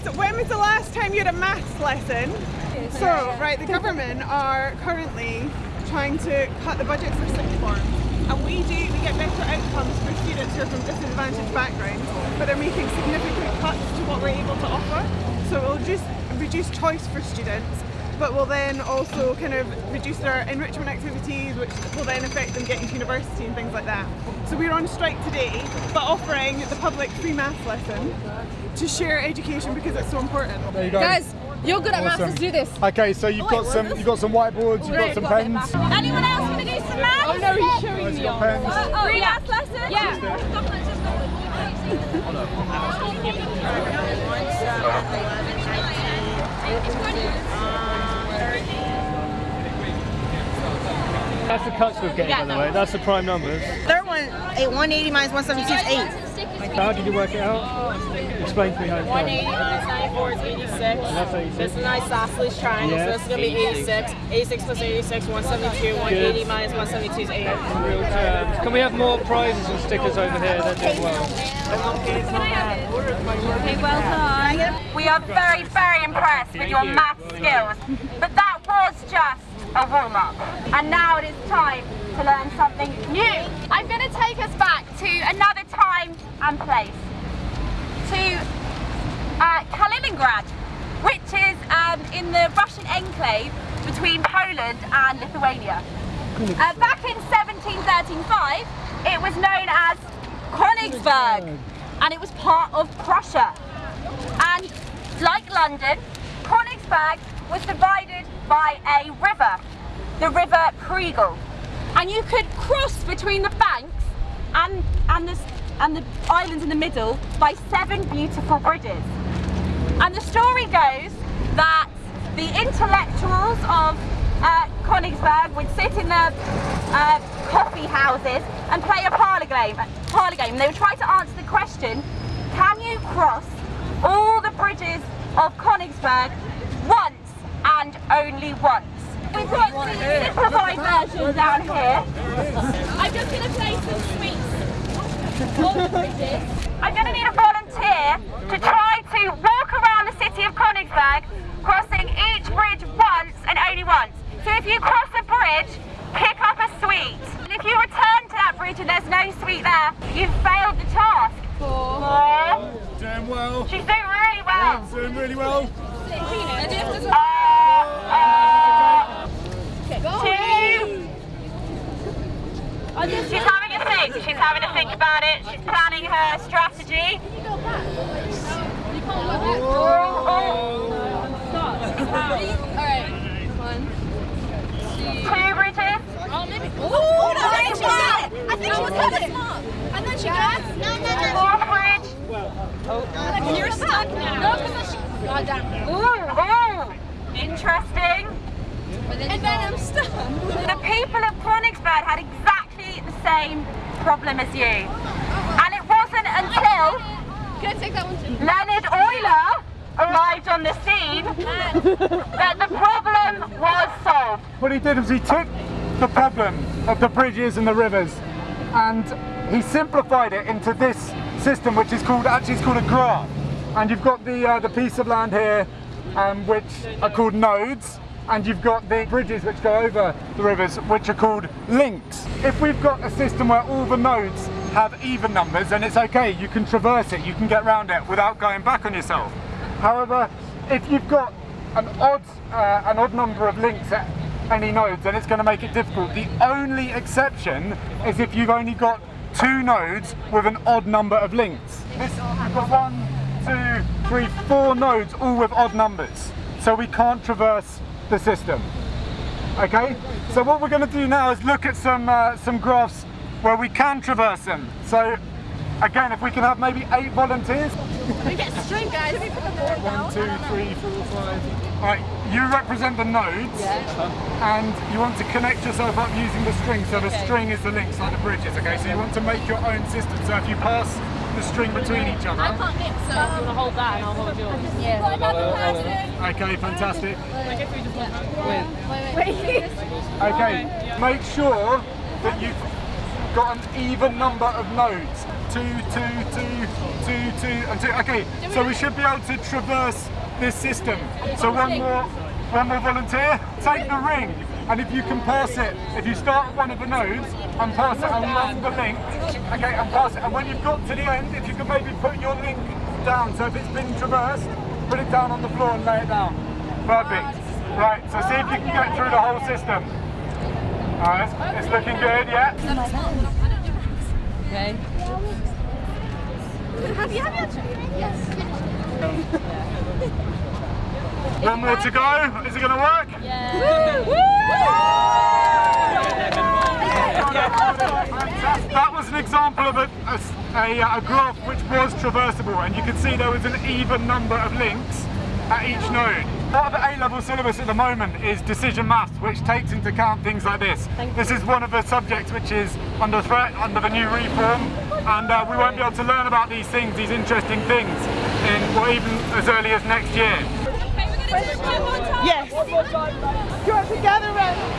guys, when was the last time you had a maths lesson? So, right, the government are currently trying to cut the budget for sixth form. And we do, we get better outcomes for students who are from disadvantaged backgrounds, but they're making significant cuts to what we're able to offer. So it will just reduce choice for students, but will then also kind of reduce their enrichment activities, which will then affect them getting to university and things like that. So we're on strike today, but offering the public free maths lesson to share education because it's so important. There you go. Guys, you're good at maths, let's do this. Okay, so you've oh, got some you've got some whiteboards, you've got some pens. Anyone else going to do some maths? Oh no, he's showing You've me got off. pens. Uh, oh, Free maths lesson? Yeah. That's the cuts we're getting, by the way. That's the prime numbers. Third one, eight, 180 minus 172 is 8. How did you work it out? Explain to me how it's done. 180 minus 94 is 86. that's 86. This is an isosceles triangle, Yeah. so this is going to be 86. 86 plus 86, 172. 180 minus 172 is 8. Real terms. Can we have more prizes and stickers over here? They're doing well. Okay, well done. We are very, very impressed with your math skills. But that was just a warm-up. And now it is time to learn something new. I'm going to take us back to another time and place. To uh, Kaliningrad, which is um, in the Russian enclave between Poland and Lithuania. Uh, back in 1735, it was known as Königsberg, and it was part of Prussia. And like London, Königsberg was divided by a river, the River Pregel. And you could cross between the banks and, and, the, and the islands in the middle by seven beautiful bridges. And the story goes that the intellectuals of uh, Königsberg would sit in the uh, coffee houses and play a parlour game. Parlour game. They would try to answer the question: Can you cross all the bridges of Königsberg once and only once? We've got the simplified version down here. I'm just going to play some sweets. All the bridges. I'm going to need a volunteer to try to walk around the city of Königsberg, crossing each bridge once and only once. So if you cross a bridge, pick up a sweet. And if you return to that bridge and there's no sweet there, you've failed the task. Four. Doing well. She's doing really well. Doing really well. Uh, Oh, she's having a think. She's having to think about it. She's planning her strategy. Two bridges. Oh, no, I think she got it. I think she was coming. And then she got. No, no, no. Fourth bridge. You're stuck now. No, because she... God damn. Ooh, ooh. Interesting. And then I'm stuck. The people of Königsberg had exactly same problem as you. And it wasn't until? Leonard Euler arrived on the scene that the problem was solved. What he did was he took the problem of the bridges and the rivers and he simplified it into this system which is called actually it's called a graph and you've got the uh, the piece of land here um, which are called nodes and you've got the bridges which go over the rivers which are called links. If we've got a system where all the nodes have even numbers then it's okay you can traverse it you can get around it without going back on yourself. However if you've got an odd uh, an odd number of links at any nodes then it's going to make it difficult. The only exception is if you've only got two nodes with an odd number of links. This, we've got one, two, three, four nodes all with odd numbers. So we can't traverse the system. Okay? So what we're going to do now is look at some uh, some graphs where we can traverse them. So again, if we can have maybe eight volunteers. We get string, guys. Can we put the board One, two, three, four, five. Right, you represent the nodes, and you want to connect yourself up using the string. So the string is the links, like the bridges. Okay, so you want to make your own system. So if you pass the string between each other. I can't mix, so... I'm going to hold that and I'll hold yours. Yeah. Got another person. Okay, fantastic. Okay, make sure that you've got an even number of nodes. two, two, two, two, two, and two. Okay, so we should be able to traverse this system. So one more, one more volunteer. Take the ring, and if you can pass it, if you start at one of the nodes and pass it along the link, okay, and pass it, and when you've got to the end, if you can maybe put your link down. So if it's been traversed, put it down on the floor and lay it down. Perfect. Right, so see if you can get through the whole system. Alright, it's, it's looking good, yeah? Okay. Have you, have you actually? Yes. One more to go. Is it going to work? Fantastic. That was an example of a, a, a, a graph which was traversable and you can see there was an even number of links at each node. Part of the A-level syllabus at the moment is decision maths, which takes into account things like this. This is one of the subjects which is under threat under the new reform, and uh, we won't be able to learn about these things, these interesting things, in or even as early as next year. Yes. Do you want to gather around?